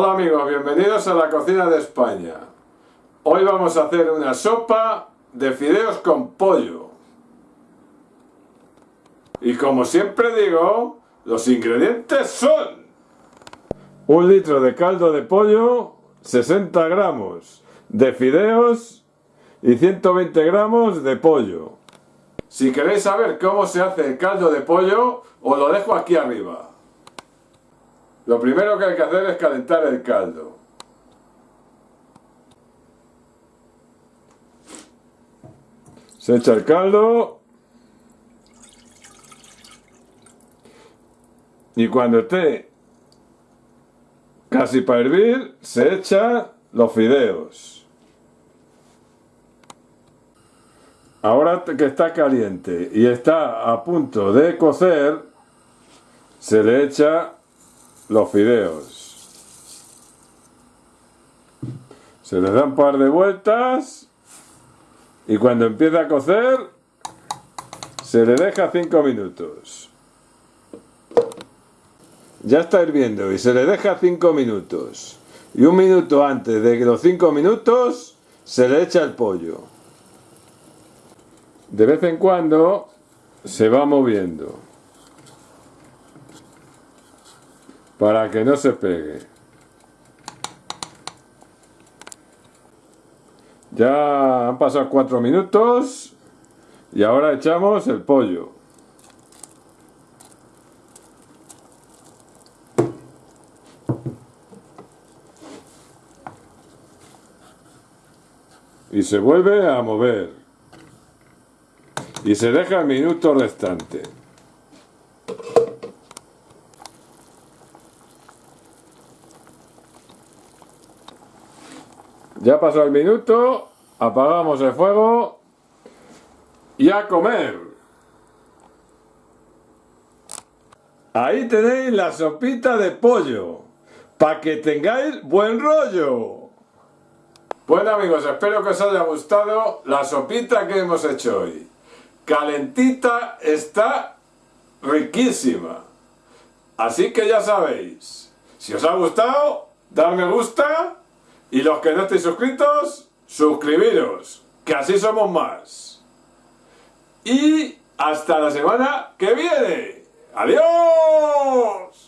Hola amigos, bienvenidos a la cocina de España. Hoy vamos a hacer una sopa de fideos con pollo. Y como siempre digo, los ingredientes son un litro de caldo de pollo, 60 gramos de fideos y 120 gramos de pollo. Si queréis saber cómo se hace el caldo de pollo, os lo dejo aquí arriba. Lo primero que hay que hacer es calentar el caldo. Se echa el caldo. Y cuando esté casi para hervir, se echa los fideos. Ahora que está caliente y está a punto de cocer, se le echa los fideos. Se les da un par de vueltas y cuando empieza a cocer se le deja 5 minutos. Ya está hirviendo y se le deja 5 minutos. Y un minuto antes de que los 5 minutos se le echa el pollo. De vez en cuando se va moviendo. Para que no se pegue. Ya han pasado cuatro minutos y ahora echamos el pollo. Y se vuelve a mover. Y se deja el minuto restante. Ya pasó el minuto, apagamos el fuego y a comer. Ahí tenéis la sopita de pollo, para que tengáis buen rollo. Bueno amigos, espero que os haya gustado la sopita que hemos hecho hoy. Calentita está riquísima. Así que ya sabéis, si os ha gustado, dar me gusta y los que no estéis suscritos, suscribiros, que así somos más. Y hasta la semana que viene. ¡Adiós!